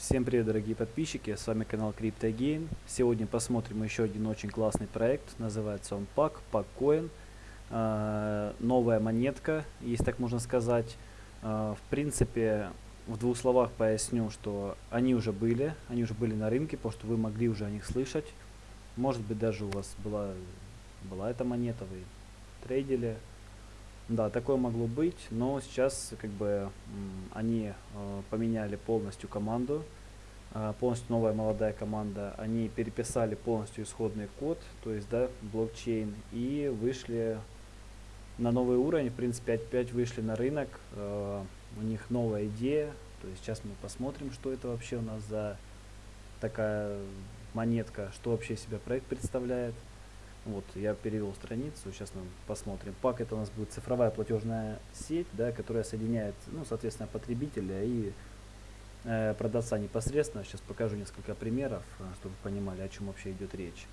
Всем привет, дорогие подписчики, с вами канал CryptoGain. Сегодня посмотрим еще один очень классный проект, называется он PAC, PACCoin. Э, новая монетка, если так можно сказать. Э, в принципе, в двух словах поясню, что они уже были, они уже были на рынке, потому что вы могли уже о них слышать. Может быть, даже у вас была, была эта монета, вы трейдили. Да, такое могло быть, но сейчас как бы они э, поменяли полностью команду, э, полностью новая молодая команда. Они переписали полностью исходный код, то есть да, блокчейн, и вышли на новый уровень. В принципе, опять вышли на рынок. Э, у них новая идея. То есть сейчас мы посмотрим, что это вообще у нас за такая монетка, что вообще себя проект представляет. Вот, я перевел страницу, сейчас мы посмотрим. ПАК это у нас будет цифровая платежная сеть, да, которая соединяет, ну, соответственно, потребителя и э, продавца непосредственно. Сейчас покажу несколько примеров, э, чтобы вы понимали, о чем вообще идет речь.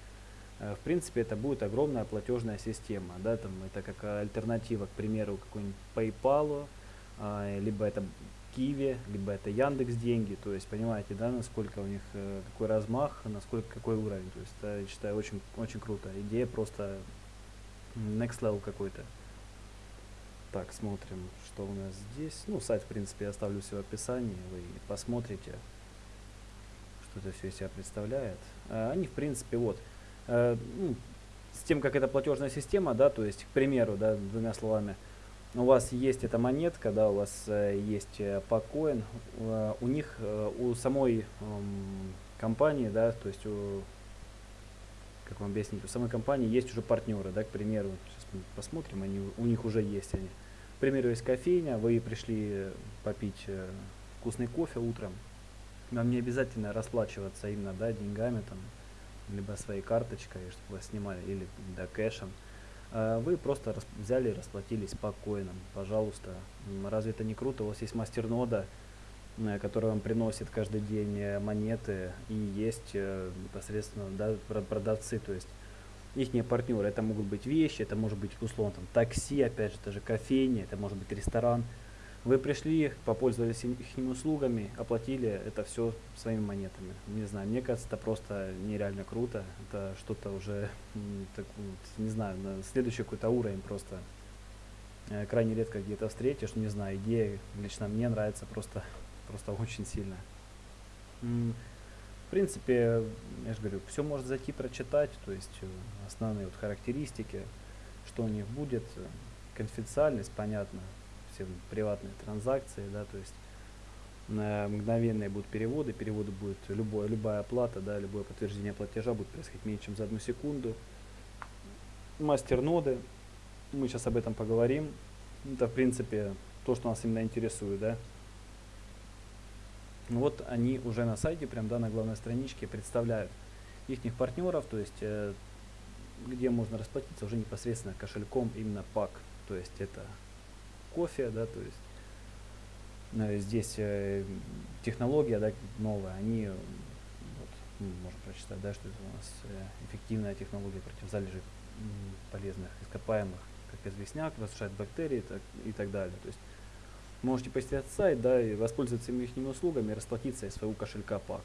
Э, в принципе, это будет огромная платежная система, да, там это как альтернатива, к примеру, какой-нибудь PayPal, э, либо это Киви, либо это Яндекс деньги, то есть понимаете, да, насколько у них э, какой размах, насколько какой уровень, то есть это, я считаю очень очень круто, идея просто next level какой-то. Так, смотрим, что у нас здесь. Ну, сайт, в принципе, я оставлю все в описании, вы посмотрите, что это все из себя представляет. А, они, в принципе, вот, э, ну, с тем, как это платежная система, да, то есть, к примеру, да, двумя словами, у вас есть эта монетка, да, у вас э, есть э, покоин, э, у них, э, у самой э, компании, да, то есть у, как вам объяснить, у самой компании есть уже партнеры, да, к примеру, сейчас мы посмотрим, они, у них уже есть они. К примеру, есть кофейня, вы пришли попить э, вкусный кофе утром, вам не обязательно расплачиваться именно, да, деньгами там, либо своей карточкой, чтобы вас снимали, или да, кэшем. А вы просто взяли и расплатились по коинам, пожалуйста. Разве это не круто? У вас есть мастернода, э, который вам приносит каждый день э, монеты, и есть э, непосредственно да, продавцы, то есть их партнеры. Это могут быть вещи, это может быть условно там, такси, опять же, даже кофейня, это может быть ресторан. Вы пришли, попользовались их услугами, оплатили это все своими монетами. Не знаю, мне кажется, это просто нереально круто. Это что-то уже, так, не знаю, на следующий какой-то уровень просто. Э, крайне редко где-то встретишь, не знаю, идея лично мне нравится просто, просто очень сильно. В принципе, я же говорю, все можно зайти прочитать, то есть э, основные вот характеристики, что у них будет, э, конфиденциальность, понятно, все приватные транзакции, да, то есть э, мгновенные будут переводы, переводы будет любое, любая оплата, да, любое подтверждение платежа будет происходить меньше, чем за одну секунду. Мастер-ноды, мы сейчас об этом поговорим. Это, в принципе, то, что нас именно интересует, да. Вот они уже на сайте, прям, да, на главной страничке представляют их партнеров, то есть, э, где можно расплатиться уже непосредственно кошельком именно пак, то есть это кофе, да, то есть э, здесь э, технология да, новая, они, вот, ну, можно прочитать, да, что это у нас э, эффективная технология против залежей полезных ископаемых, как известняк, разрушает бактерии так, и так далее. То есть можете посетить сайт, да, и воспользоваться их услугами расплатиться из своего кошелька пак.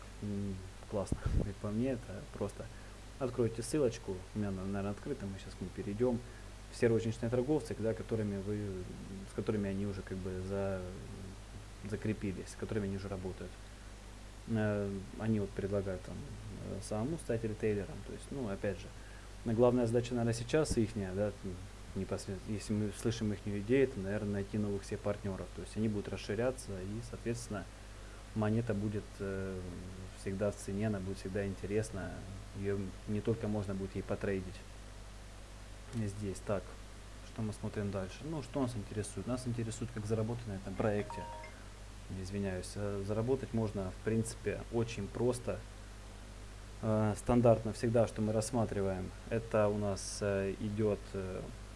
классно, как по мне, это просто откройте ссылочку, у меня, наверное, открыто, мы сейчас к ней перейдем все розничные торговцы, да, которыми вы, с которыми они уже как бы за, закрепились, с которыми они уже работают. Э, они вот предлагают там э, самому стать ритейлером. То есть, ну, опять же, главная задача, наверное, сейчас их, да, непосредственно, если мы слышим их идею, то, наверное, найти новых все партнеров. То есть они будут расширяться и, соответственно, монета будет э, всегда в цене, она будет всегда интересна. Ее не только можно будет ей потрейдить здесь. Так, что мы смотрим дальше? Ну, что нас интересует? Нас интересует, как заработать на этом проекте. Извиняюсь. Э, заработать можно, в принципе, очень просто. Э, стандартно всегда, что мы рассматриваем, это у нас э, идет,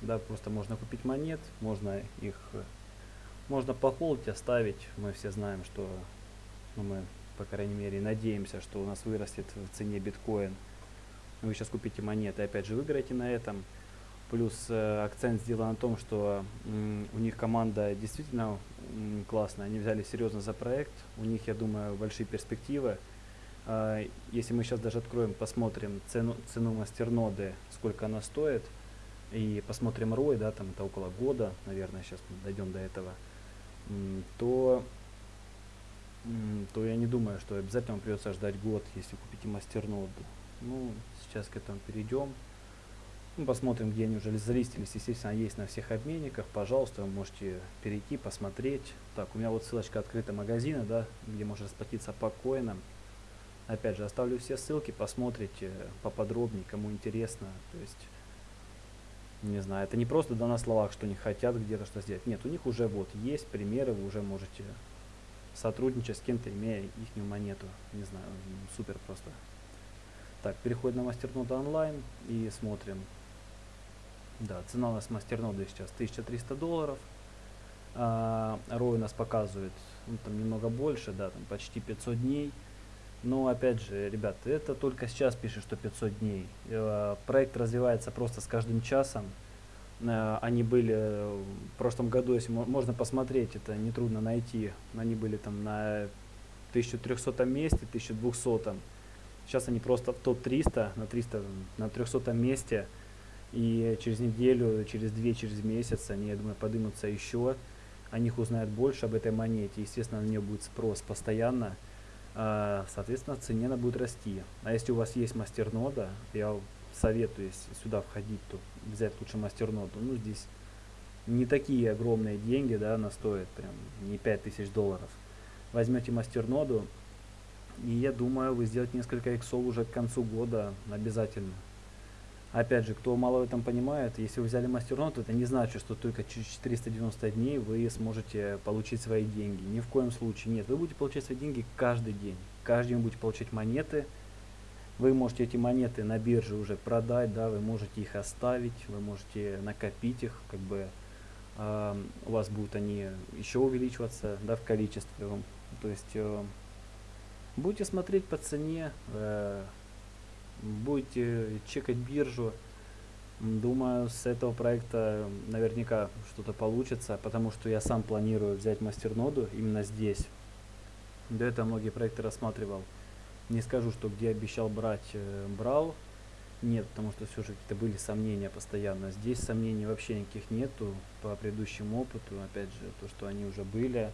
да, просто можно купить монет, можно их, можно похолодить, оставить. Мы все знаем, что, ну, мы, по крайней мере, надеемся, что у нас вырастет в цене биткоин. Вы сейчас купите монеты, опять же, выиграете на этом Плюс э, акцент сделан на том, что у них команда действительно классная. Они взяли серьезно за проект. У них, я думаю, большие перспективы. А, если мы сейчас даже откроем, посмотрим цену, цену мастерноды, сколько она стоит, и посмотрим ROI, да, там это около года, наверное, сейчас мы дойдем до этого, то, то я не думаю, что обязательно придется ждать год, если купите мастерноду. Ну, сейчас к этому перейдем. Ну, посмотрим, где они уже залистились. Естественно, есть на всех обменниках. Пожалуйста, вы можете перейти, посмотреть. Так, у меня вот ссылочка открыта магазина, да, где можно расплатиться по коинам. Опять же, оставлю все ссылки, посмотрите поподробнее, кому интересно. То есть, не знаю, это не просто да на словах, что они хотят где-то что сделать. Нет, у них уже вот есть примеры, вы уже можете сотрудничать с кем-то, имея их монету. Не знаю, супер просто. Так, переходим на мастерноду онлайн и смотрим, да, цена у нас мастерноды сейчас 1300 долларов. А, ROI у нас показывает ну, там немного больше, да, там почти 500 дней. Но опять же, ребят, это только сейчас пишет, что 500 дней. Э, проект развивается просто с каждым часом. Э, они были в прошлом году, если можно посмотреть, это нетрудно найти. Они были там на 1300 месте, 1200. Сейчас они просто в топ-300, на 300, на 300 месте. И через неделю, через две, через месяц они, я думаю, поднимутся еще. О них узнают больше об этой монете. Естественно, на нее будет спрос постоянно. А, соответственно, цене она будет расти. А если у вас есть мастернода, я советую, сюда входить, то взять лучше мастерноду. Ну, здесь не такие огромные деньги, да, она стоит прям не 5000 долларов. Возьмете мастерноду, и я думаю, вы сделаете несколько иксов уже к концу года обязательно. Опять же, кто мало в этом понимает, если вы взяли мастернот, это не значит, что только через 490 дней вы сможете получить свои деньги. Ни в коем случае нет. Вы будете получать свои деньги каждый день. Каждый день будете получать монеты. Вы можете эти монеты на бирже уже продать, да, вы можете их оставить, вы можете накопить их, как бы э, у вас будут они еще увеличиваться, да, в количестве. То есть э, будете смотреть по цене, э, будете чекать биржу. Думаю, с этого проекта наверняка что-то получится, потому что я сам планирую взять мастерноду именно здесь. До этого многие проекты рассматривал. Не скажу, что где обещал брать, э, брал. Нет, потому что все же какие-то были сомнения постоянно. Здесь сомнений вообще никаких нету по предыдущему опыту. Опять же, то, что они уже были,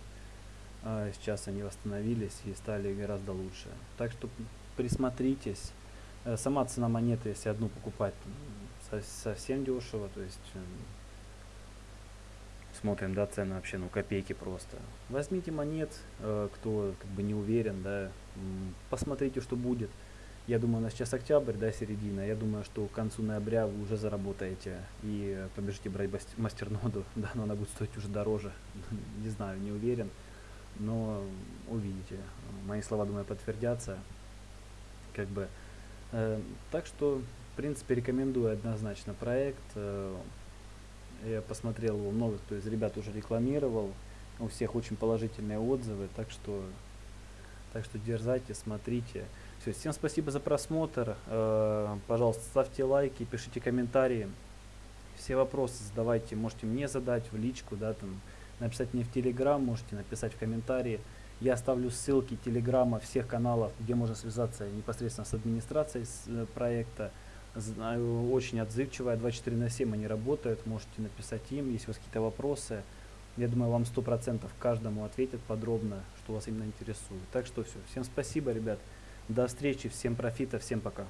а сейчас они восстановились и стали гораздо лучше. Так что присмотритесь. Э, сама цена монеты, если одну покупать, совсем дешево, то есть эм, смотрим, да, цены вообще, ну, копейки просто. Возьмите монет, э, кто как бы не уверен, да, посмотрите, что будет. Я думаю, у нас сейчас октябрь, да, середина. Я думаю, что к концу ноября вы уже заработаете и побежите брать мастерноду. Да, но она будет стоить уже дороже. не знаю, не уверен. Но увидите. Мои слова, думаю, подтвердятся. Как бы Э, так что, в принципе, рекомендую однозначно проект. Э, я посмотрел его много, кто из ребят уже рекламировал. У всех очень положительные отзывы, так что, так что дерзайте, смотрите. Все, всем спасибо за просмотр. Э, пожалуйста, ставьте лайки, пишите комментарии. Все вопросы задавайте, можете мне задать в личку, да, там, написать мне в Телеграм, можете написать в комментарии. Я оставлю ссылки телеграмма всех каналов, где можно связаться непосредственно с администрацией э, проекта. Очень отзывчивая, 24 на 7 они работают, можете написать им, если у вас какие-то вопросы. Я думаю, вам 100% каждому ответят подробно, что вас именно интересует. Так что все. Всем спасибо, ребят. До встречи, всем профита, всем пока.